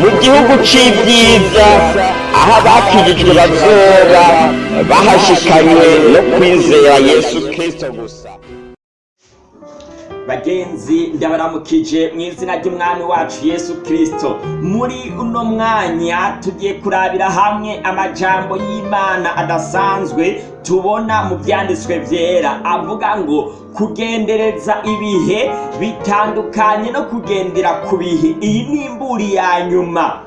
mu gihugu c'ibyiza aho abakijijwe bazoba bahashikanywe no kwizera yesu kristo gusa. Bagenzi ndabaramukije mu izina ry'umwami wacu yesu kirisito muri uno mwanya tugiye kurabira hamwe amajambo y'imana adasanzwe tubona mu byanditswe byera. Avuga ngo kugendereza ibihe bitandukanye no kugendera ku bihe. Iyi ni imburi ya nyuma.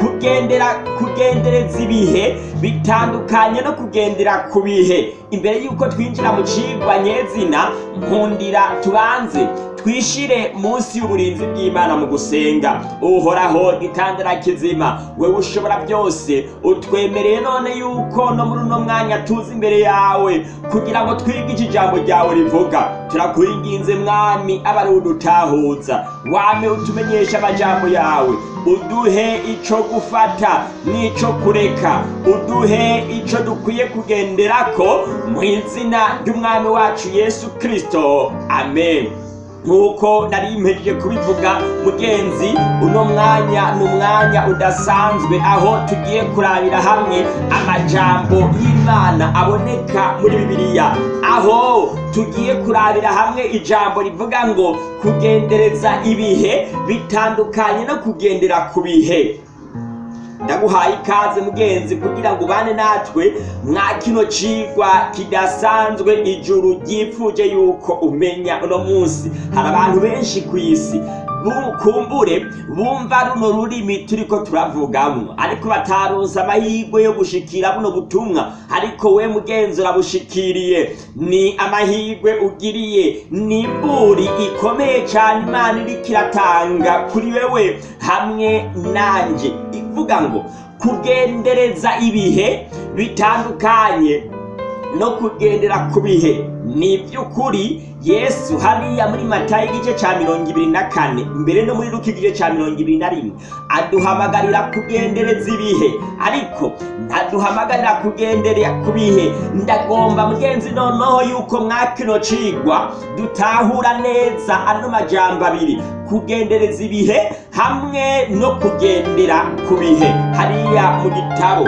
Kugendera kugendereza ibihe bitandukanye no kugendera ku bihe. Imbere y'uko twinjira mu cigwa nyezina nkundira tubanze. Twishire munsi y'uburinzi bw'imana mu gusenga. Uhoraho gitandara kizima wewe ushobora byose. Utwemereye none yuko no muri uno mwanya tuzi imbere yawe kugira ngo twige iki jambo ryawe rivuga. Turakuringinze mwami aba ari udutahuza. Wame utumenyesha amajambo yawe. Uduhe ico gufata n'ico kureka. Uduhe ico dukwiye kugenderako mu izina ry'umwami wacu yesu kristo. Amen. Nk'uko nari mpejeje kubivuga mugenzi uno mwanya ni umwanya udasanzwe aho tugiye kurabira hamwe amajambo y'imana aboneka muri bibiliya. Aho tugiye kurabira hamwe ijambo rivuga ngo kugendereza ibihe bitandukanye no kugendera ku bihe. Ndaguhaye ikaze mugenzi kugira ngo ubane natwe mwa kino cigwa kidasanzwe ijuru ryipfuje yuko umenya uno munsi. Hari abantu benshi ku isi. Kumbure bumva runo rurimi turiko turavugamo. Ariko bataronse amahirwe yo gushikira buno butumwa. Ariko we mugenzi urabushikiriye. Ni amahirwe ugiriye. Ni imburi ikomeye cyane imana iriko iratanga kuri wewe. Hamwe nanje. Ivuga ngo kugendereza ibihe bitandukanye no kugendera ku bihe. Ni iby'ukuri yesu hariya muri matayo igice cya mirongo ibiri na kane. Mbere no muri ruka igice cya mirongo ibiri na rimwe. Aduhamagarira kugendereza ibihe. Ariko ntaduhamagarira kugenderera ku bihe. Ndagomba mugenzi noneho yuko mwakino cigwa dutahura neza ano majambo abiri. Kugendereza ibihe hamwe no kugendera ku bihe. Hariya mu gitabo.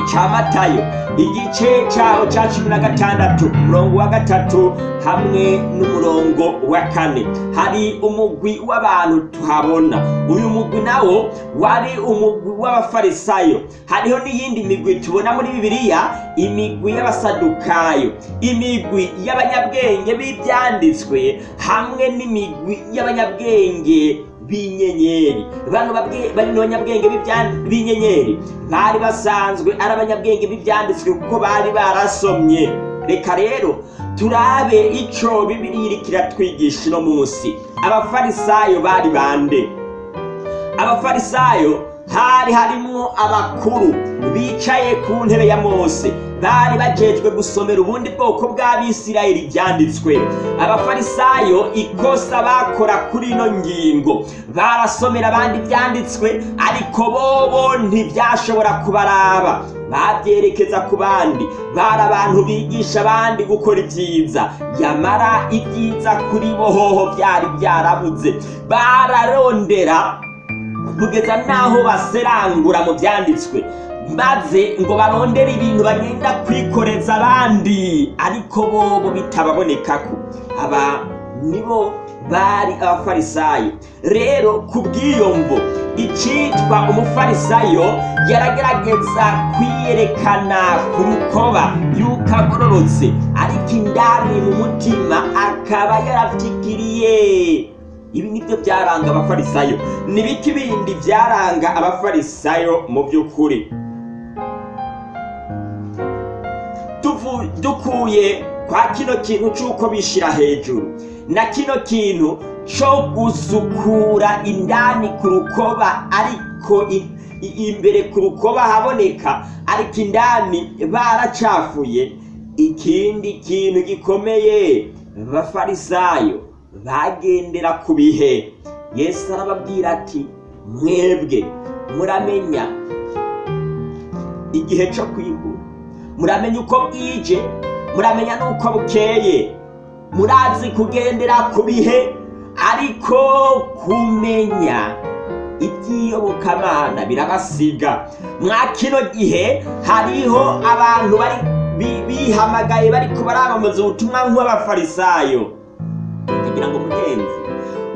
Icya matayo igice cyaho cya cumi na gatandatu umurongo wa gatatu hamwe n'umurongo wa kane. Hari umugwi w'abantu tuhabona. Uyu mugwi nawo wari umugwi w'abafarisayo. Hariho n'iyindi migwi tubona muri bibiliya imigwi y'abasadukayo. Imigwi y'abanyabwenge b'ibyanditswe hamwe n'imigwi y'abanyabwenge b'inyenyeri. Bano banyabwenge b'inyenyeri. Bari basanzwe ari abanyabwenge b'ibyanditswe kuko bari barasomye. Reka rero turabe ico bibiri iriko iratwigisha uno munsi abafarisayo bari bande? Abafarisayo hari harimwo abakuru bicaye ku ntebe ya mose. Bari bajejwe gusomera ubundi bwoko bw'abisirayeli ibyanditswe abafarisayo ikosa bakora kuri ino ngingo. Barasomera abandi ibyanditswe ariko bobo ntibyashobora kubaraba. Babyerekeza ku bandi. Bari abantu bigisha abandi gukora ibyiza. Yamara ibyiza kuri bo hoho byari byarabuze bararondera kugeza n'aho baserangura mu byanditswe maze ngo barondere ibintu bagenda kwikoreza abandi. Ariko bobo bitababonekako. Aba nibo bari abafarisayo. Rero ku bw'iyo mvo icitwa umufarisayo yaragerageza kwiyerekana ku rukoba yuko agororotse. Ariko indani mu mutima akaba yaravyikiriye ibi ni byo byaranga abafarisayo. Ni biki bindi byaranga abafarisayo mu by'ukuri? Dukuye kwa kino kintu cy'uko bishyira hejuru. Na kino kintu cyo gusukura indani ku rukoba ariko imbere ku rukoba haboneka ariko indani baracafuye. Ikindi kintu gikomeye bafarisayo bagendera ku bihe. Yesu arababwira ati mwebwe muramenya igihe cyo kwigura muramenya uko bwije muramenya n'uko bukeye. Murazi kugendera ku bihe ariko kumenya iby'iyobokamana birabasiga. Mwa kino gihe hariho abantu bihamagaye bari kubaramamaza ubutumwa nk'abafarisayo. Kugira ngo mugenzi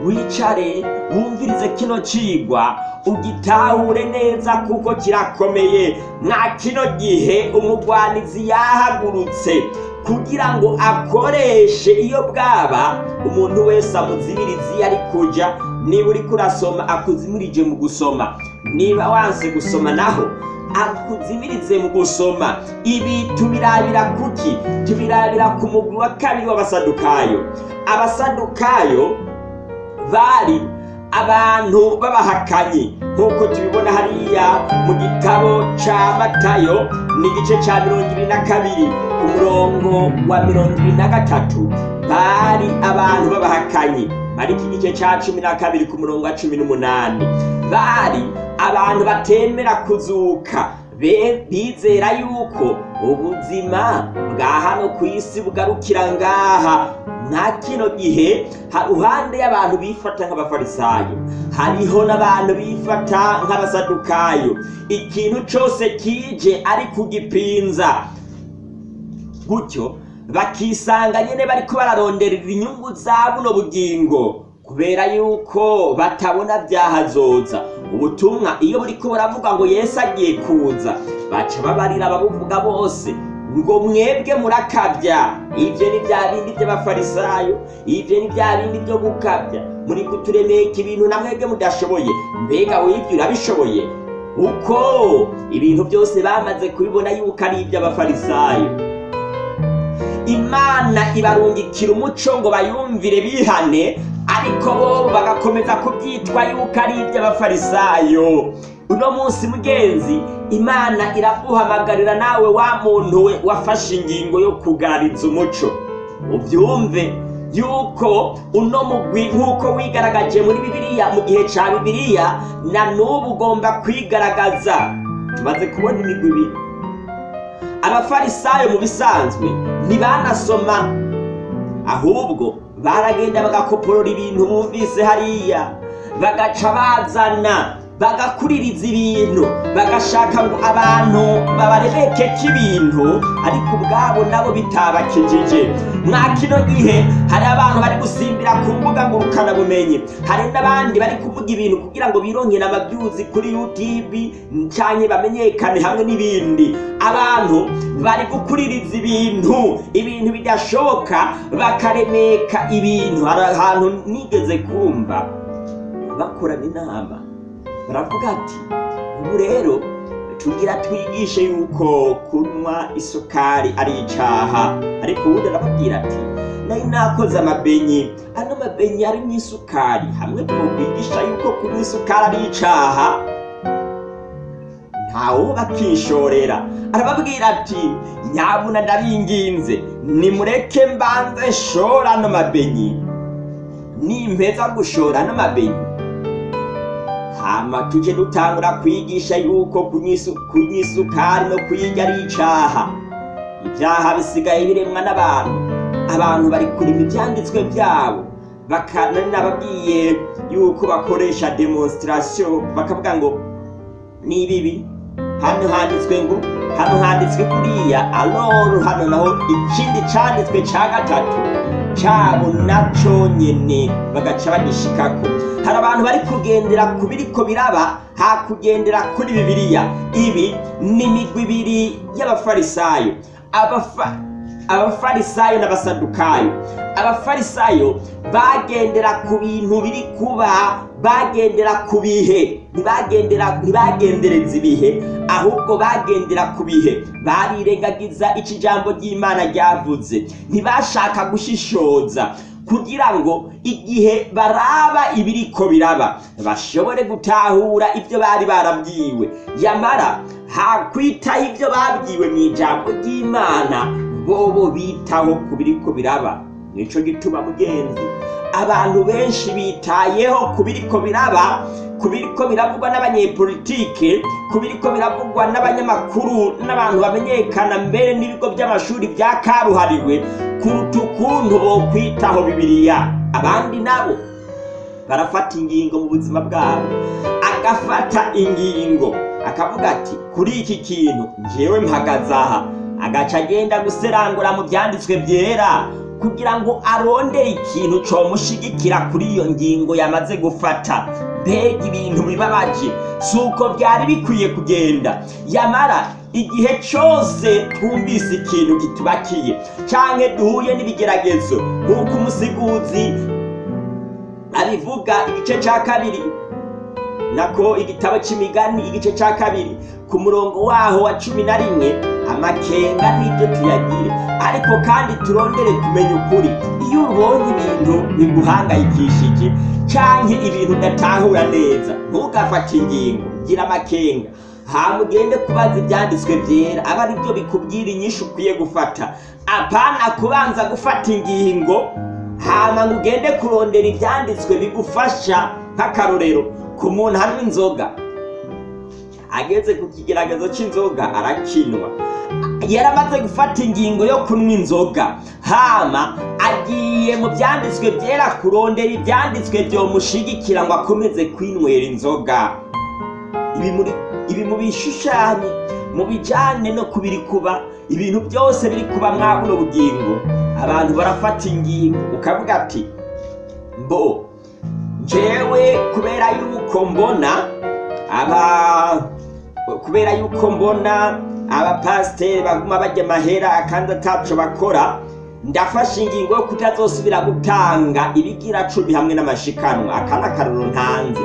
wicare wumvirize kino cigwa ugitahure neza kuko kirakomeye. Mwa kino gihe umugwanizi yahagurutse. Kugira ngo akoreshe iyo bwaba umuntu wese amuzimiriza iyo ari kuja niba uriko urasoma akuzimirije mu gusoma. Niba wanse gusoma naho akuzimirize mu gusoma. Ibi tubirabira kuki? Tubirabira ku mugwi wa kabiri w'abasadukayo. Abasadukayo bari abantu b'abahakanyi. Nk'uko tubibona hariya mu gitabo ca matayo ni igice ca mirongo ibiri na kabiri ku murongo wa mirongo ibiri na gatatu. Bari abantu b'abahakanyi. Bari iki gice ca cumi na kabiri ku murongo wa cumi n'umunani. Bari abantu batemera kuzuka. Bizera yuko ubuzima bwa hano ku isi bugarukira ngaha. Nta kino gihe ha- ruhande y'abantu bifata nk'abafarisayo hariho n'abantu bifata nk'abasadukayo ikintu cose kije ari kugipinza. Gutyo bakisanga nyene bariko bararonderera inyungu za buno bugingo kubera yuko batabona vyahazoza ubutumwa iyo buriko buravuga ngo yesu agiye kuza baca babarira ababuvuga bose. Ngo mwebwe murakabya. Ivyo ni vya bindi vy'abafarisayo ivyo ni vya bindi vyo gukabya. Muri kuturemeka ibintu na mwebwe mudashoboye. Mbega wivyo urabishoboye? Uko? Ibintu byose bamaze kubibona yuko ari ivy'abafarisayo imana ibarungikira umuco ngo bayumvire bihane ariko bo bagakomeza kubyitwa yuko ari iby'abafarisayo. Uno munsi mugenzi imana iraguhamagarira nawe wa muntu we wafashe ingingo yo kugarariza umuco. Ubyumve yuko uno mugwi nk'uko wigaragaje muri bibiliya mu gihe ca bibiliya na n'ubu ugomba kwigaragaza. Tumaze kubona imigwi ibiri. Abafarisayo mu bisanzwe ntibanasoma ahubwo baragenda bagakoporora ibintu bumvise hariya. Bagaca bazana bagakuririza ibintu bagashaka ngo abantu babarebekeko ibintu ariko ubwabo nabo bitabakijije mwa kino gihe hari abantu bari gusimbira ku mbuga ngurukanabumenyi. Hari n'abandi bari kuvuga ibintu kugira ngo bironkere amabyuzi kuri youtube canke bamenyekane hamwe n'ibindi. Abantu bari gukuririza ibintu ibintu bidashoboka bakaremeka ibintu. Hari ahantu nigeze kumva bakorana inama. Baravuga ati ubu rero tugira twigishe yuko kunywa isukari ari icaha. Ariko ubundi arababwira ati nari nakoze amabenyi ano mabenyi arimo isukari hamwe twokwigisha yuko kunywa isukari ari icaha. Ntawe bakishorera arababwira ati nyabuna ndabinginze nimureke mbanze nshora ano mabenyi. Nimpeza gushora ano mabenyi hama tuje dutangura kwigisha yuko kunywa no kuyirya ari icaha ibyaha bisigaye biremwa n'abantu. Abantu bari kurima ivyanditswe vyabo bakanari nababwiye yuko bakoresha demonstration. Bakavuga ngo ni bibi hano handitswe ngo hano handitswe kuriya aloro hano naho ikindi canditswe ca gatatu. Cabo naco nyene bagaca bagishikako. Hari abantu bari kugendera ku biriko biraba ha kugendera kuri bibiliya. Ibi ni imigwi ibiri y'abafarisayo. Abafa abafarisayo n'abasadukayo abafarisayo bagendera ku bintu biri kuba bagendera ku bihe. Ntibagendera ntibagendereza ibihe. Ahubwo bagendera ku bihe. Barirengagiza ico ijambo ry'imana ryavuze ntibashaka gushishoza. Kugira ngo igihe baraba ibiriko biraba bashobore gutahura ibyo bari barabwiwe. Yamara hakwitaho ibyo babwiwe mu ijambo ry'imana bobo bitaho ku biriko biraba. Nico gituma mugenzi. Abantu benshi bitayeho ku biriko biraba ku biriko biravugwa n'abanyepolitike ku biriko biravugwa n'abanyamakuru n'abantu bamenyekana mbere n'ibigo by'amashuri bya karuhariwe kuruta ukuntu bokwitaho bibiliya. Abandi nabo barafata ingingo mu buzima bwabo. Agafata ingingo. Akavuga ati kuri iki kintu njyewe mpagaze aha. Agaca agenda guserangura mu byanditswe byera kugira ngo arondere ikintu comushigikira kuri iyo ngingo yamaze gufata. Mbega ibintu bibabaje! Si uko byari bikwiye kugenda. Yamara igihe cyose twumvise ikintu kitubakiye canke duhuye n'ibigeragezo nk'uko umusiguzi abivuga igice cya kabiri nako igitabo cy'imigani igice cya kabiri ku murongo waho wa cumi na rimwe amakenga n'ibyo tuyagire. Ariko kandi turondere kumenya ukuri. Iyo ubonye ibintu biguhangayikishije canke ibintu udatahura neza ntugafate ingingo gira amakenga. Hama kubaza ibyanditswe byera aba ari byo bikubwira inyinshi ukwiye gufata. Apana kubanza gufata ingingo hama ngo ugende kurondera ibyanditswe bigufasha nk'akarorero ku muntu anywa inzoga. Ageze ku kigeragezo cy'inzoga arakinwa. Yaramaze gufata ingingo yo kunywa inzoga. Hama agiye mu byanditswe byera kurondera ibyanditswe byomushigikira ngo akomeze kwinywera inzoga. Ibi mu bishushanye mu bijyane no kubiri kuba ibintu byose biri kuba mwa buno bugingo. Abantu barafata ingingo ukavuga ati mbo njyewe kubera yuko mbona aba kubera yuko mbona abapasiteri baguma bajya amahera kandi ataco bakora ndafashe ingingo yo kutazosubira gutanga ibigira cumi hamwe n'amashikanwa. Aka ni akaruru ntanze.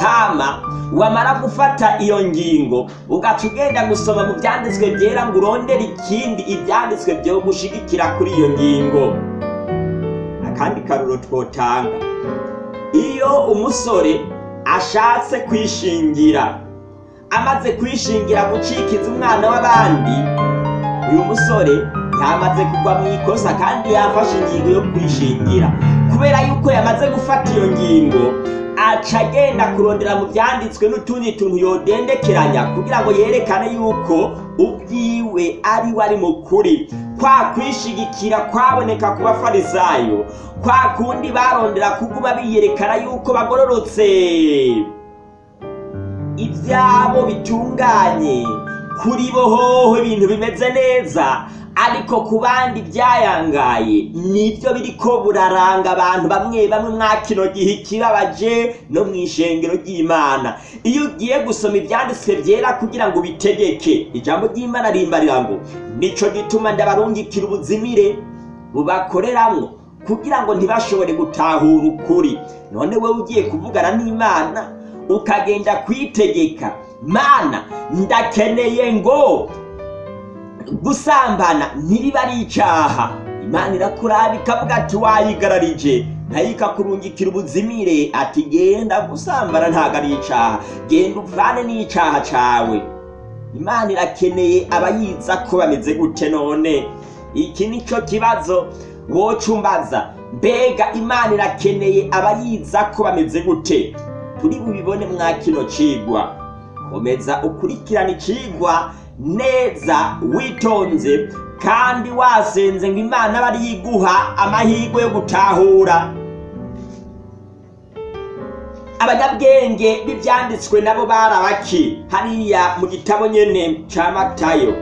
Hama wamara gufata iyo ngingo ugaca ugenda gusoma mu byanditswe byera ngo urondere ikindi ibyanditswe byo gushigikira kuri iyo ngingo. Akandi karuro twotanga. Iyo umusore ashatse kwishingira amaze kwishingira gucikiza umwana w'abandi. Uyu musore yamaze kugwa mu ikosa kandi yafashe ingingo yo kwishingira. Kubera yuko yamaze gufata iyo ngingo aca agenda kurondera mu byanditswe n'utundi tuntu yodendekeranya kugira ngo yerekane yuko ubwiwe ari we ari mu kuri. Kwa kwishigikira kwaboneka ku bafarisayo kwa kundi barondera kuguma biyerekana yuko bagororotse. Ibyabo bitunganye. Kuri bo hoho ibintu bimeze neza ariko ku bandi byayangaye ni byo biriko buraranga abantu bamwe bamwe mwa kino gihe ikibabaje no mu ishengero ry'imana. Iyo ugiye gusoma ibyanditswe byera kugira ngo ubitegeke ijambo ry'imana rimbarira ngo nico gituma ndabarungikira ubuzimire bubakoreramwo kugira ngo ntibashobore gutahura ukuri. None wowe ugiye kuvugana n'imana ukagenda kwitegeka. Mana ndakeneye ngo gusambana ntibiba ari icyaha. Imana irakuraba ikavuga ati wayigararije. Nayo ikakurungikira ubuzimire ati genda gusambana ntabwo ari icyaha. Genda uvane n'icyaha cyawe. Imana irakeneye abayiza ko bameze gute none? Iki ni cyo kibazo wocumbaza mbega imana irakeneye abayiza ko bameze gute? Turi bubibone mwa kino cigwa komeza ukurikirane icigwa neza witonze kandi wasenze ngo imana aba ariyo iguha amahirwe yo gutahura. Abanyabwenge b'ibyanditswe nabo barabaki hariya mu gitabo nyene ca matayo.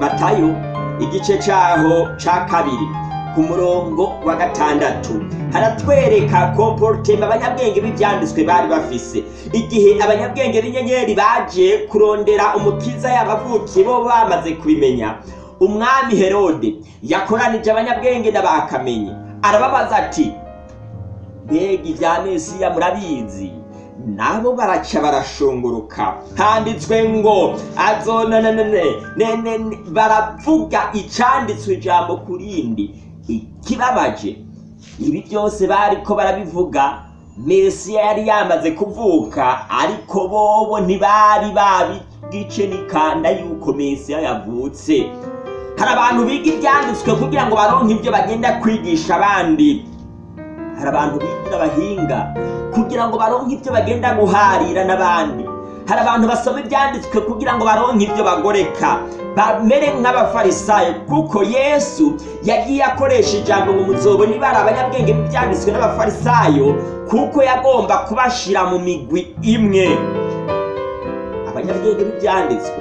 Matayo igice caho ca kabiri. Ku murongo wa gatandatu. Haratwereka komporutema abanyabwenge b'ibyanditswe bari bafise. Igihe abanyabwenge b'inyenyeri baje kurondera umukiza yabavukiye bo bamaze kubimenya. Umwami herode yakoranije abanyabwenge n'abakamenye arababaza ati mbega ibya mesiya murabizi? Nabo baraca barashunguruka. Handitswe ngo azonanane baravuga icanditswe ijambo ku rindi. Ikibabaje. Ibi byose bariko barabivuga mesiya yari yamaze kuvuka ariko bobo ntibari babigice n'ikanda yuko mesiya yavutse. Hari abantu biga ibyanditswe kugira ngo baronke ibyo bagenda kwigisha abandi. Hari abantu bigira abahinga kugira ngo baronke ibyo bagenda guharira n'abandi. Hari abantu basoma ibyanditswe kugira ngo baronke ibyo bagoreka. Bamere nk'abafarisayo kuko yesu yagiye akoresha ijambo ngo muzobone ibara abanyabwenge b'ibyanditswe n'abafarisayo kuko yagomba kubashira mu migwi imwe. Abanyabwenge b'ibyanditswe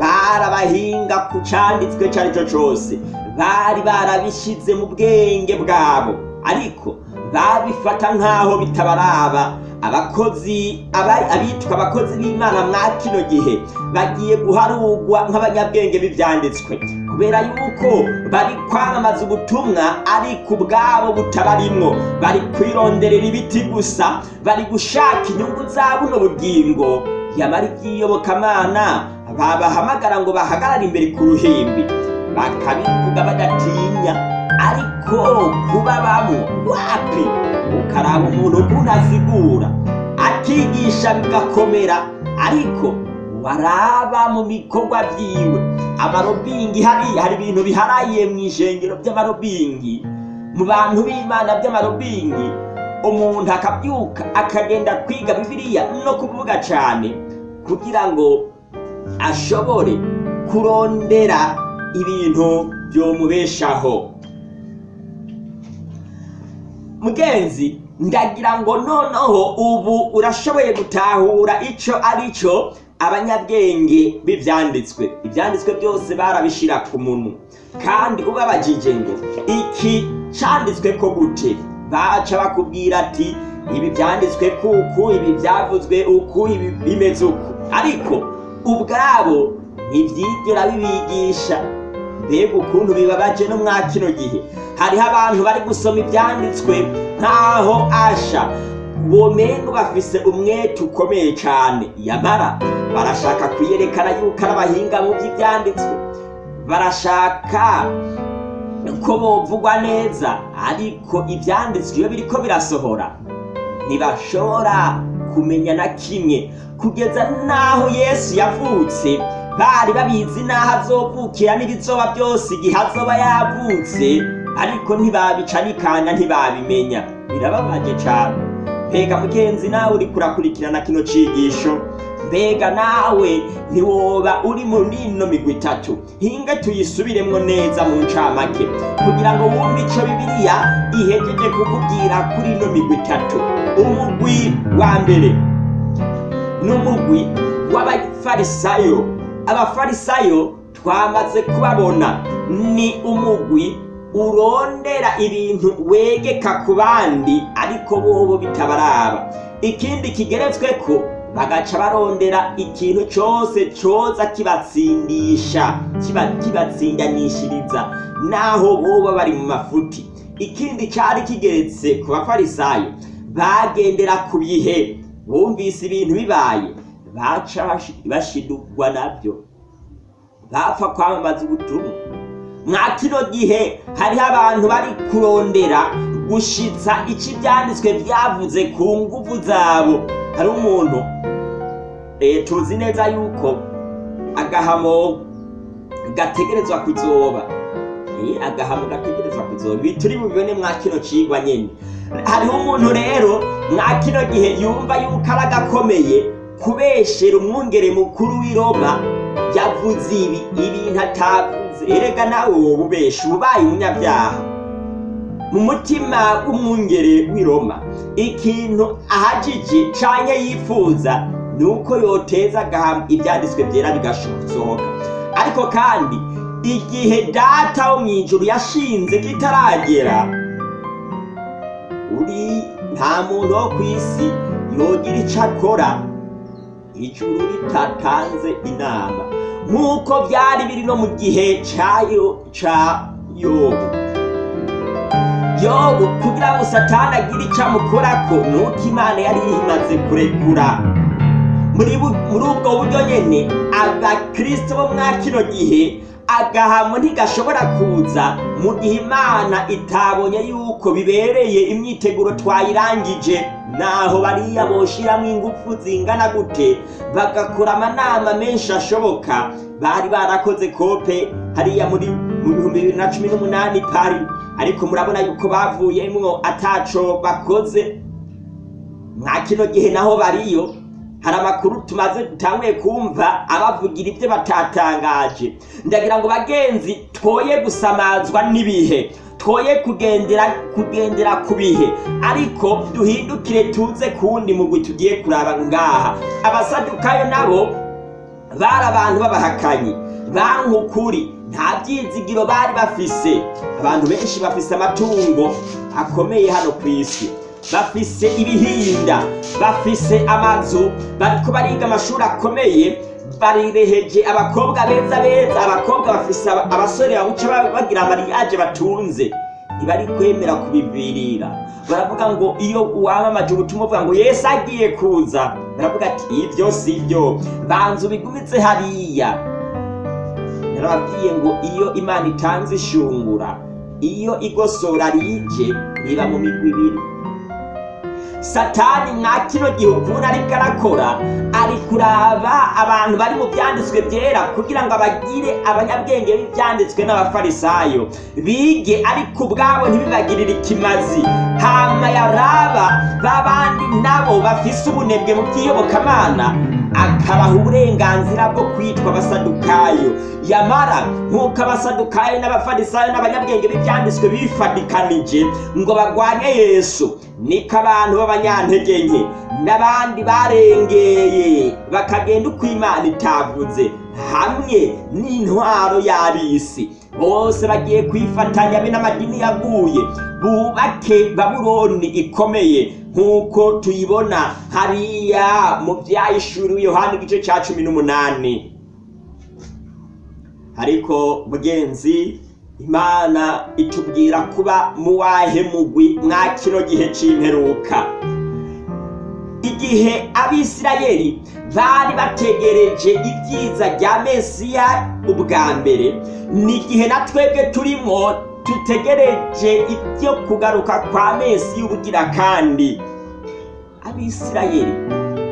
barabahinga ku cyanditswe icyo ari cyo cyose. Bari barabishyize mu bwenge bwabo. Ariko babifata nk'aho bitabaraba. Abakozi aba- abitwa abakozi b'imana mwa kino gihe bagiye guharugwa nk'abanyabwenge b'ibyanditswe. Kubera yuko bari kwamamaza ubutumwa ariko ubwabo butabarimwo. Bari kwironderera ibiti gusa bari gushaka inyungu za buno bugingo. Yamara iby'iyobokamana babahamagara ngo bahagarare imbere ku ruhimbi. Bakabivuga badatinya ariko kuba wapi ukaraba umuntu ukuntu asigura akigisha bigakomera ariko waraba mu bikorwa byiwe amarobingi hariya hari ibintu biharaye mu ishengero by'amarobingi mu bantu b'imana by'amarobingi umuntu akabyuka akagenda kwiga bibiliya no kuvuga cyane kugira ngo ashobore kurondera ibintu byomubeshaho mugenzi ndagira ngo noneho ubu urashoboye gutahura icyo ari cyo abanyabwenge b'ibyanditswe ibyanditswe byose barabishyira ku muntu kandi ubabajije ngo iki cyanditswe ko gute? Baca bakubwira ati ibi byanditswe kuku ibi byavuzwe uku ibi bimeze uku. Ariko ubwabo ntibyigera bibigisha. Mbega ukuntu bibabaje no mwa kino gihe. Hariho abantu bari gusoma ibyanditswe nk'aho asha. Bomengo bafise umwete ukomeye cyane yamara barashaka kwiyerekana yuko ari abahinga mu by'ibyanditswe. Barashaka ko bovugwa neza ariko ibyanditswe iyo biriko birasohora ntibashobora kumenya na kimwe. Kugeza n'aho yesu yavutse bari babizi n'aho azovukira n'ibizoba byose igihe azoba yavutse ariko ntibabica n'ikanya ntibabimenya. Birababaje cyane mbega mugenzi nawe uri kurakurikirana kino cigisho? Mbega nawe ntiwoba uri muri ino migwi itatu? Hinga tuyisubiremwo neza mu ncamake kugira ngo wumve ico bibiliya ihejeje kukubwira kuri ino migwi itatu. Umugwi wa mbere n'umugwi w'abafarisayo. Abafarisayo twamaze kubabona. Ni umugwi urondera ibintu wegeka ku bandi ariko bobo bitabaraba. Ikindi kigeretswe ko bagaca barondera ikintu cyose cyoza kibatsindisha kiba kibatsindanishiriza naho boba bari mu mafuti. Ikindi cyari kigeretse ku bafarisayo bagendera ku bihe bumvise ibintu bibaye. Baca bashi- bashidugwa na byo bapfa kwamamaza ubutumwa. Mwa kino gihe hariho abantu bari kurondera gushitsa icyo ibyanditswe byavuze ku nguvu zabo. Hari umuntu eh, tuzi neza yuko agahamo gategerezwa kuzoba. Eh, agahamo gategerezwa kuzoba. Ibi turi bubibone mwa kino cigwa nyene. Hariho umuntu rero mwa gihe yumva yuko ari agakomeye kubeshera umwungere mukuru w'i Roma yavuze ibi ibintu atavuze erega nawe wowe ubesha ubaye umunyabyaha. Mu mutima w'umwungere w'i Roma ikintu ahajije canke yifuza ni uko yoteza agahamba ibyanditswe byera bigasohoka ariko kandi igihe data wo mu ijuru yashinze kitaragera uri nta muntu wo ku isi yogira icyo akora. Ijuru ritatanze inama nk'uko byari biri no mu gihe ca yobu. Yobu kugira ngo satani agire icyo amukorako ni uko imana yari imaze kurekura. Muri ubwo buryo nyene abakristo bo mwa kino gihe agahamo ntigashobora kuza mu gihe imana itabonye yuko bibereye imyiteguro twayirangije. Naho bariya boshiramwo ingufu zingana gute bagakora amanama menshi ashoboka. Bari barakoze kope hariya muri mu bihumbi bibiri na cumi n'umunani pari. Ariko murabona yuko bavuyemwo ataco bakoze. Mwa kino gihe naho bariyo. Hari amakuru tumaze dutanguye kumva abavugira ibyo batatangaje. Ndagira ngo bagenzi twoye gusamazwa n'ibihe. Twoye kugendera kugendera ku bihe. Ariko duhindukire tuze kuwundi mugwi tugiye kuraba ngaha. Abasadukayo nabo bari abantu b'abahakanyi. Banki ukuri nta byizigiro bari bafise. Abantu benshi bafise amatungo akomeye hano ku isi. Bafise ibihinda bafise amazu bariko bariga amashuri akomeye. Barireheje abakobwa beza beza abakobwa bafise aba- abasore babuca ba- bagira amariyaje batunze. Ntibari kwemera kubivirira baravuga ngo iyo wamamaje ubutumwa uvuga ngo yesu agiye kuza. Baravuga ati ibyo si byo banza ubigumitse hariya. Narababwiye ngo iyo imana itanze ishungura iyo igosora rije riba mu migwi ibiri. Satani mwa kino gihe ukuntu ariko arakora. Ari kuraba abantu bari mu byanditswe byera kugira ngo abagire abanyabwenge b'ibyanditswe n'abafarisayo. Bige ariko ubwabo ntibibagirire ikimazi. Hama yaraba babandi nabo bafise ubunebwe mu by'iyobokamana akabaha uburenganzira bwo kwitwa abasadukayo. Yamara nk'uko abasadukayo n'abafarisayo n'abanyabwenge b'ibyanditswe bifadikanije ngo barwanye yesu niko abantu b'abanyantege nke n'abandi barengeye bakagenda uko imana itavuze hamwe n'intwaro y'abisi. Bose bagiye kwifatanya be n'amadini yaguye bubake babuloni ikomeye nk'uko tuyibona hariya mu byayishuriwe yohani igice cya cumi n'umunani. Ariko mugenzi imana itubwira kuba mu wahe mugwi mwa kino gihe c'imperuka. Igihe abisirayeli bari bategereje ibyiza bya mesiya ubwa mbere ni igihe na twebwe turimo dutegereje ibyo kugaruka kwa mesiya ubugira kandi. Abisirayeli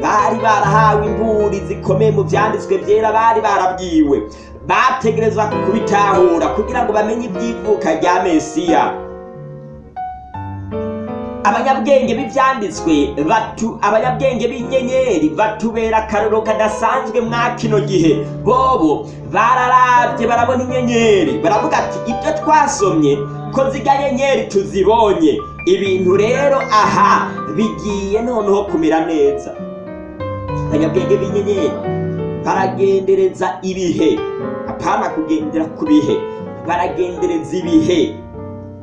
bari barahawe imburi zikomeye mu byanditswe byera bari barabwiwe. Bategerezwa kubitahura kugira ngo bamenye ibyivuka rya mesiya. Abanyabwenge b'ibyanditswe batu abanyabwenge b'inyenyeri batubera akaroro kadasanzwe mwa kino gihe. Bobo bararabye barabona inyenyeri. Baravuga ati ibyo twasomye ko zirya nyenyeri tuzibonye. Ibintu rero aha bigiye noneho kumera neza. Abanyabwenge b'inyenyeri baragendereza ibihe? Apana kugendera ku bihe. Baragendereza ibihe.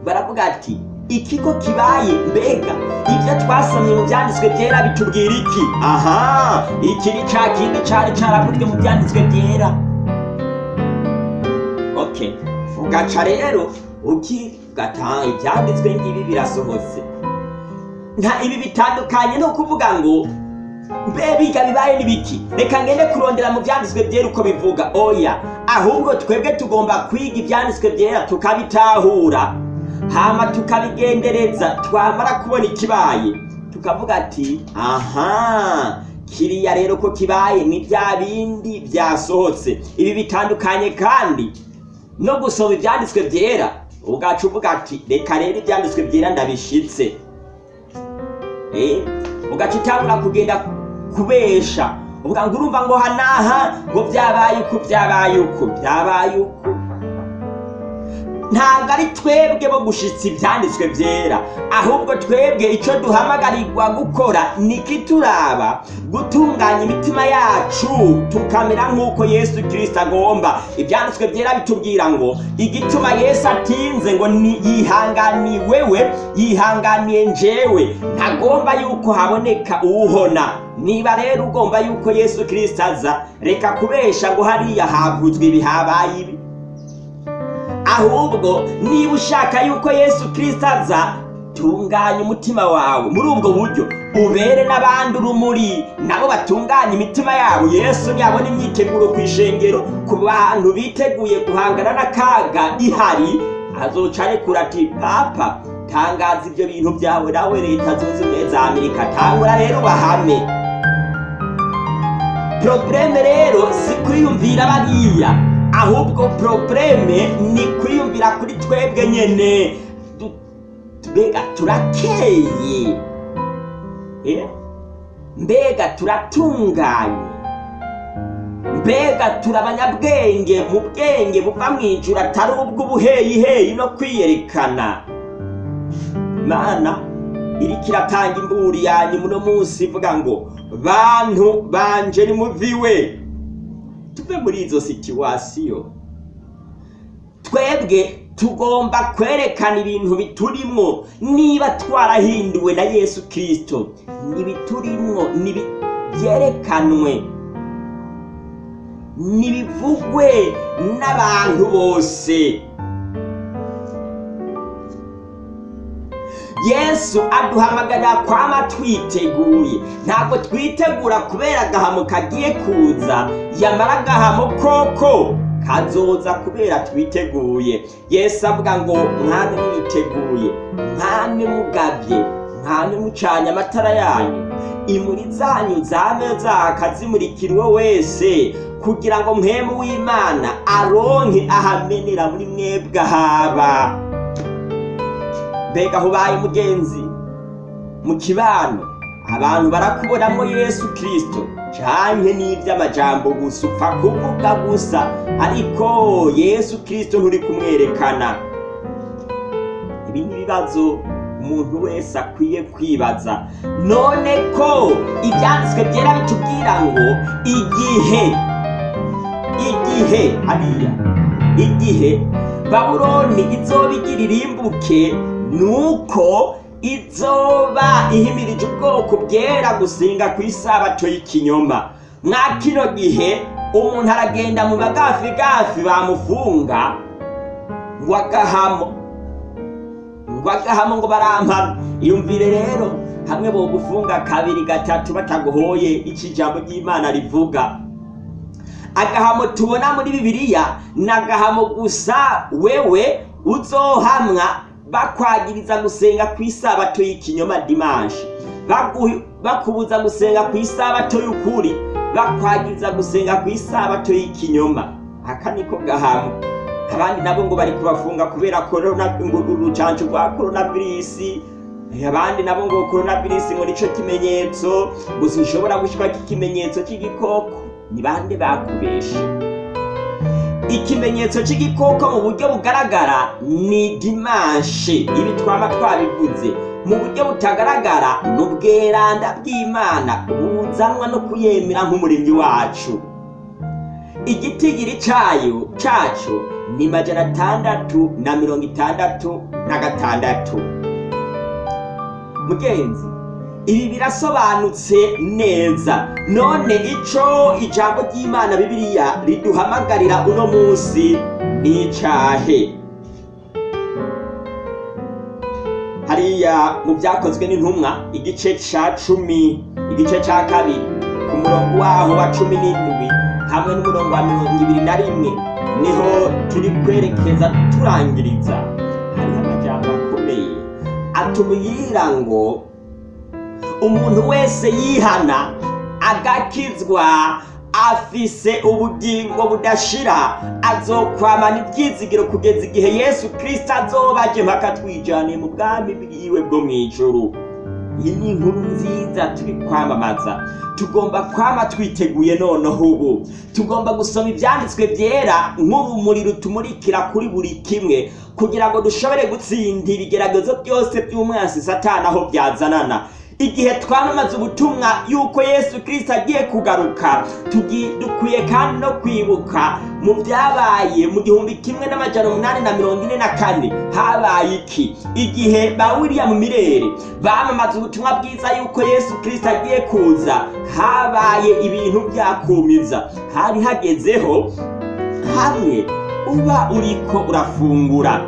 Baravuga ati ikigo kibaye mbega ibyo twasomye mu byanditswe byera bitubwira iki? Aha! Iki ni cya kindi cyari cyaravuzwe mu byanditswe byera. Okay ugaca rero ukigata ibyanditswe ngibi birasohotse. Nta ibi bitandukanye no kuvuga ngo mbe biga bibaye n'ibiki reka ngende kurondera mu byanditswe byera uko bivuga. Oya ahubwo twebwe tugomba kwiga ibyanditswe byera tukabitahura. Hama tukabigendereza twamara kubona ikibaye. Tukavuga ati aha kiriya rero ko kibaye ni bya bindi byasohotse. Ibi bitandukanye kandi no gusoma ibyanditswe byera. Ugaca uvuga ati reka rero ibyanditswe byera ndabishitse. Eh, ugaca utangura kugenda kubesha. Uvuga ngo urumva ngo hanaha ngo byabaye uku byabaye uku byabaye uku. Ntabwo ari twebwe bo gushitsa ibyanditswe byera. Ahubwo twebwe icyo duhamagarirwa gukora ni ikituraba gutunganya imitima yacu tukamera nk'uko yesu kirisita agomba. Ibyanditswe byera bitubwira ngo igituma yesu atinze ngo ni yihanganiye wewe yihanganiye njyewe. Ntagomba yuko haboneka uwuhona niba rero ugomba yuko yesu kirisita aza reka kubesha ngo hariya havuzwe ibi habaye ibi. Ahubwo niba ushaka yuko yesu kirisita aza tunganya umutima wawe. Muri ubwo buryo ubere n'abandi urumuri nabo batunganya imitima yabo. Yesu ntiyabona imyiteguro ku ishengero ku bantu biteguye guhangana n'akaga ihari. Azoca arekura ati papa tangaza ibyo bintu byawe nawe leta zunze ubumwe za amerika tangura rero bahame porobureme rero si kwiyumvira bariya. Ahubwo porobureme ni kwiyumvira kuri twebwe nyene. Du- mbega turakeye. Eh? mbega turatunganye. Mbega turi abanyabwenge mu bwenge buva mu ijuru atari ubw'ubuheyiheyi no kwiyerekana. Mana iriko iratanga imburi yanyu muno munsi ivuga ngo bantu banje nimuviwe tuve muri izo situwasiyo twebwe tugomba kwerekana ibintu biturimwo niba twarahinduwe na yesu kirisito nibiturimwo byerekanwe nibivugwe n'abantu bose. Yesu aduhamagarira kwama twiteguye ntabwo twitegura kubera agahamo kagiye kuza. Yamara agahamo koko kazoza kubera twiteguye. Yesu avuga ngo mwami mwiteguye mwami mugabye mwami mucanye amatara yanyu. Imuri zanyu zame zaka zimurikira uwo wese kugira ngo mwemu w'imana aronke ahamenera muri mwebwe ahaba. Mbega aho ubaye mu kibano abantu barakubonamo yesu kirisito canke n'ivy'amajambo gusa upfa kuvuga gusa. Ariko yesu kirisito nturi kumwerekana. Ibi ni ibibazo umuntu wese akwiye kwibaza. None ko ibyanditswe byera bitubwira ngo igihe igihe hariya igihe babuloni izoba igira irimbuke nuko izoba ihimirije ubwoko bwera gusenga ku isabato y'ikinyoma. Mwa kino gihe umuntu aragenda mu bagafigafi bamufunga ngo agahamo ngo agahamo ngo barampana iyumvire rero hamwe bogufunga kabiri gatatu bataguhoye iki ijambo ry'imana rivuga. Agahamo tubona muri bibiliya ni agahamo gusa wewe uzohamwa bakwagiriza gusenga ku isabato y'ikinyoma dimanshi bakubuza gusenga ku isabato y'ukuri. Bakwagiriza gusenga ku isabato y'ikinyoma. Aka niko gahamo abandi nabo ngo bari kubafunga kubera korona ngo urucanco rwa koronavirisi abandi nabo ngo koronavirisi ngo nico kimenyetso. Gusa ushobora gushika ikimenyetso cy'igikoko ni bande bakubeshe. Ikimenyetso cy'igikoko mu buryo bugaragara ni dimanshe ibi twaba twabivuze. Mu buryo butagaragara ni ubweranda bw'imana buzanwa no kuyemera nk'umuremyi wacu. Igitigiri cyayo cyacu ni majana atandatu na mirongo itandatu na gatandatu. Mugenzi ibi birasobanutse neza. None ico ijambo ry'imana bibiliya riduhamagarira uno munsi ni icahe? Hariya mu byakozwe n'intumwa igice ca cumi igice ca kabiri ku murongo waho wa cumi n'indwi hamwe n'umurongo wa mirongo ibiri na rimwe ni ho turi kwerekeza turangiriza. Hariho amajambo akomeye. Atubwira ngo umuntu wese yihana agakizwa afise ubugingo budashira azokwamana ibyizigiro kugeza igihe yesu kirisito azoba aje mpaka twijaniye mu bwami bwiwe bwo mu ijuru. Iyi ni inkuru nziza turi kwamamaza. Tugomba kwama twiteguye noneho ubu. Tugomba gusoma ibyanditswe byera nk'urumuri rutumurikira kuri buri kimwe kugira ngo dushobore gutsinda ibigeragezo byose by'umwansi satana aho byazanana. Igihe twamamaza ubutumwa yuko yesu kirisito agiye kugaruka dukwiye kandi no kwibuka mu byabaye mu gihumbi kimwe n'amajana umunani na mirongo ine na kane. Habaye iki? Igihe ba william mirere bamamaza ubutumwa bwiza yuko yesu kirisito agiye kuza habaye ibintu byakumiza. Hari hagezeho hamwe uba uriko urafungura.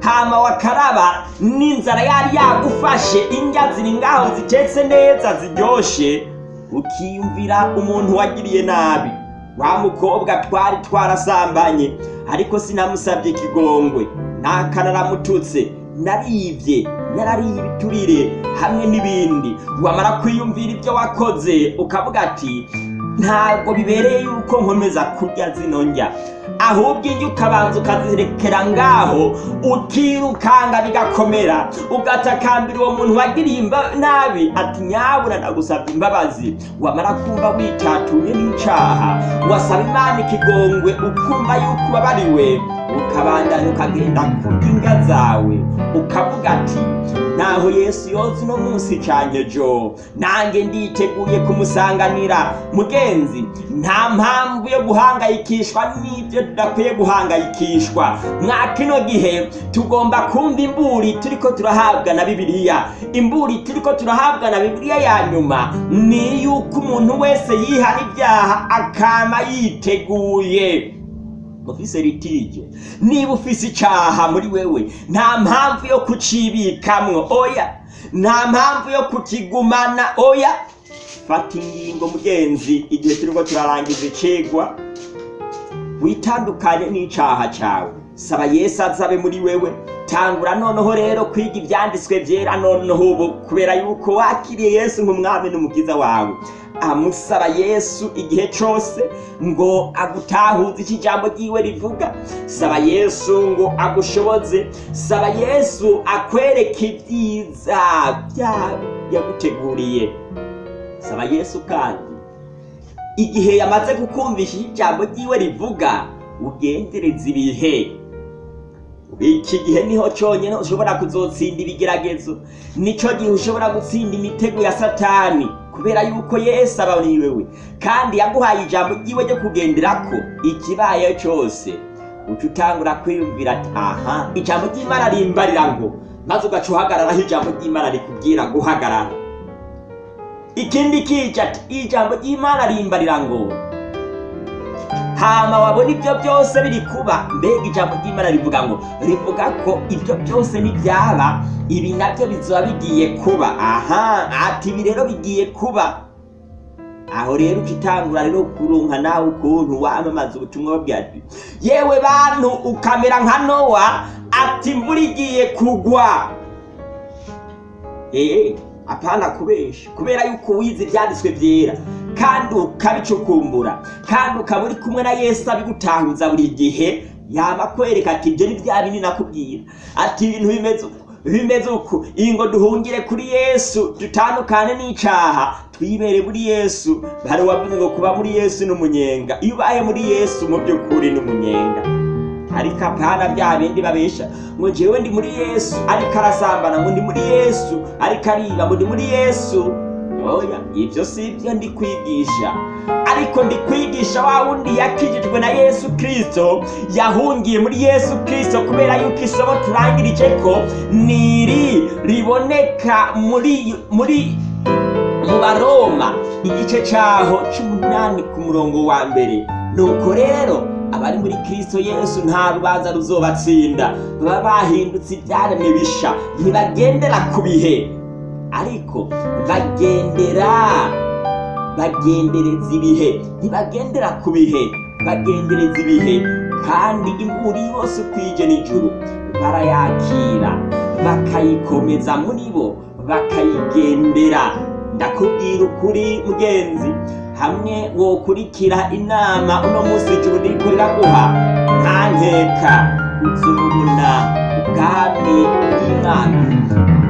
Hama wakaraba n'inzara yari yagufashe indya ziri ngaho zitetse neza ziryoshe ukiyumvira umuntu wagiriye nabi. Wa mukobwa twari twarasambanye ariko sinamusabye ikigongwe ntakanararamututse naribye narariye ibiturire hamwe n'ibindi. Wamara kwiyumvira ibyo wakoze ukavuga ati ntabwo bibereye yuko nkomeza kurya zino ndya. Ahubwo iyo ukabanza ukazirekera ngaho ukirukanga bigakomera. Ugatakambira uwo muntu wagiriye nabi ati nyabura ndagusabye imbabazi. Wamara kumva witatuye n'icaha wasaba imana ikigongwe ukumva yuko ubabariwe. Ukabandanya ukagenda kurya inga zawe ukavuga ati naho yesu yoza uno munsi canye jo nanjye nditeguye kumusanganira. Mugenzi nta mpamvu yo guhangayikishwa n'ibyo tudakwiye guhangayikishwa. Mwa kino gihe tugomba kumva imburi turiko turahabwa na bibiliya. Imburi turiko turahabwa na bibiliya ya nyuma ni yuko umuntu wese yihana ibyaha akama yiteguye. Ufise litije niba ufise icaha muri wewe nta mpamvu yo kucibikamwo oya. Nta mpamvu yo kukigumana oya. Fata ingingo mugenzi igihe turiko turarangiza icigwa. Witandukanye n'icaha cawe. Saba yesu azabe muri wewe. Tangura noneho rero kwiga ivyanditswe vyera noneho ubu kubera yuko wakiriye yesu nk'umwami n'umukiza wawe. Amusaba yesu igihe cose ngo agutahuze icyo ijambo ryiwe rivuga. Saba yesu ngo agushoboze. Saba yesu akwereke ibyiza yaguteguriye saba yesu kandi igihe yamaze kukumvisha icyo ijambo ryiwe rivuga ugendereza ibihe. Iki gihe ni ho cyonyine ushobora kuzotsinda ibigeragezo. Nico gihe ushobora gutsinda imitego ya satani. Kubera yuko yesu aba muri wewe kandi yaguhaye ijambo ryiwe ryo kugenderako ikibaye cyose. Uca utangura kwiyumvira ati aha ijambo ry'imana rimbarira ngo. Maze ugaca uhagararaho ijambo ry'imana rikubwira guhagarara. Ikindi kica ati ijambo ry'imana rimbarira ngo. Hama wabona ibyo byose biri kuba mbega ijambo ry'imana rivuga ngo rivuga ko ibyo byose nibyaba ibi na byo bizoba bigiye kuba. Aha ati ibi rero bigiye kuba. Aho rero ukitangura rero kurunka nawe ukuntu wamamaza ubutumwa ati yewe bantu ukamera nka nowa ati imvura igiye kugwa. Ee apana kubesha. Kubera yuko wize ibyanditswe byera kandi ukabicukumbura kandi ukaba uri kumwe na yesu abigutahuza buri gihe yaba kwereka ati ibyo ni bya bindi nakubwira. Ati ibintu bimeze uku bimeze uku. Iyi ngo duhungire kuri yesu dutandukane n'icaha. Twibere muri yesu. Hari uwavuze ngo kuba muri yesu n'umunyenga iyo ubaye muri yesu mu by'ukuri n'umunyenga ariko apana bya bindi babesha ngo njyewe ndi muri yesu. Ariko arasambana ngo ndi muri yesu. Ariko ariba ngo ndi muri yesu. Oya ibyo si byo ndi kwigisha ariko ndi kwigisha wa wundi yakijijwe na yesu kirisito yahungiye muri yesu kirisito kubera yuko isomo turangirije ko niri riboneka muri muri mu baroma. Igice cyaho cy'umunani ku murongo wa mbere. Nuko rero abari muri kirisito yesu nta rubanza ruzobatsinda. Baba bahindutse ibyaremwe bisha. Ntibagendera ku bihe. Ariko bagendera bagendereza ibihe. Ntibagendera ku bihe bagendereza ibihe. Kandi imburi yose ukwije n'ijuru barayakira bakayikomeza muri bo bakayigendera. Ndakubwira ukuri mugenzi. Hamwe wokurikira inama uno munsi ijuru ririko riraguha nta nkeka uzobona ubwami bw'imana.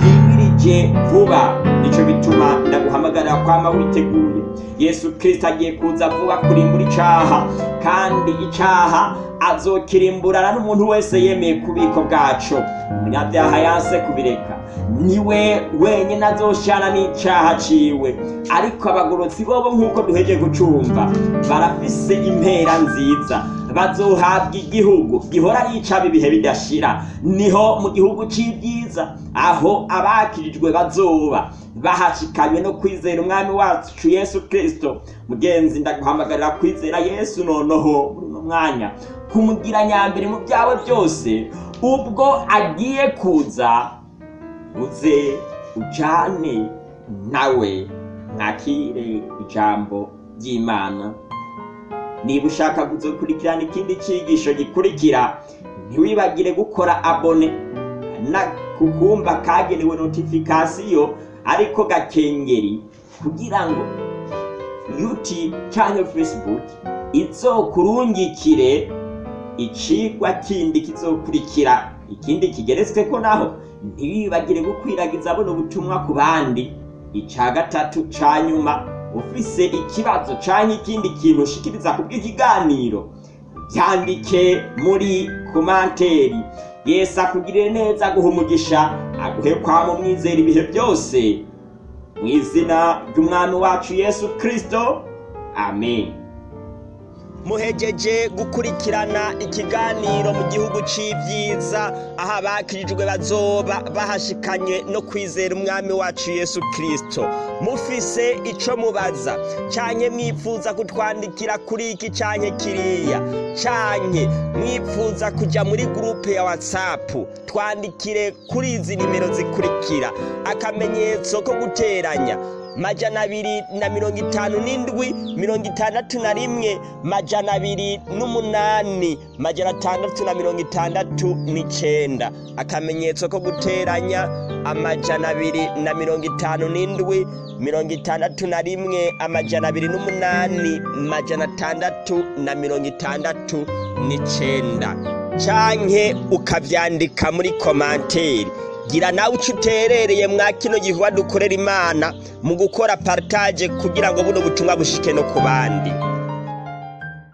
Bwimirije vuba. Nico bituma ndaguhamagarira kwama witeguye yesu kirisito agiye kuza vuba kurimbura icaha kandi icaha azokirimburana n'umuntu wese yemeye kubiko bwaco umunyabyaha yanse kubireka. Ni we wenyine azoshana n'icaha ciwe. Ariko abagorotsi bobo nk'uko duheje gucumva barafise impera nziza. Bazohabwa igihugu gihora yicaba ibihe bidashira. Niho mu gihugu c'ibyiza aho abakirijwe bazoba. Bahashikanywe no kwizera umwami wacu yesu kirisito mugenzi ndaguhamagarira kwizera yesu noneho muri uno mwanya. Kumugira nyambere mu byawe byose ubwo agiye kuza uze ujane nawe mwakire ijambo ry'imana. Niba ushaka kuzokurikirana ikindi cyigisho gikurikira ntiwibagire gukora abone. Na kukumba kagenewe notifikasiyo ariko gakengeri. Kugira ngo youtube cyangwa facebook izokurungikire icigwa kindi kizokurikira ikindi kigeretswe ko naho. Ntibibagire gukwiragiza buno butumwa ku bandi. Ica gatatu ca nyuma ufise ikibazo canke ikindi kintu ushikiriza ku bw'ikiganiro byandike muri komanteri. Yesu akugirire neza aguha umugisha aguhe kwama umwizera ibihe byose. Mu izina ry'umwami wacu yesu kirisito amen. Muhejeje gukurikirana ikiganiro mu gihugu c'ivyiza aho abakirijwe bazoba bahashikanye no kwizera umwami wacu yesu kirisito mufise ico mubaza canke mwifuza kutwandikira kuri iki canke kiriya? Canke mwifuza kuja muri gurupe ya watsapu twandikire kuri izi nimero zikurikira. Akamenyetso ko guteranya majana abiri na mirongo itanu n'indwi mirongo itandatu na rimwe majana abiri n'umunani majana atandatu na mirongo itandatu n'icenda. Akamenyetso ko guteranya amajana abiri na mirongo itanu n'indwi mirongo itandatu na rimwe amajana abiri n'umunani majana atandatu na mirongo itandatu n'icenda. Canke ukavyandika muri komanteri gira nawe uco uterereye mwa kino gikorwa dukorera imana mu gukora partage kugira ngo buno butumwa bushike no ku bandi.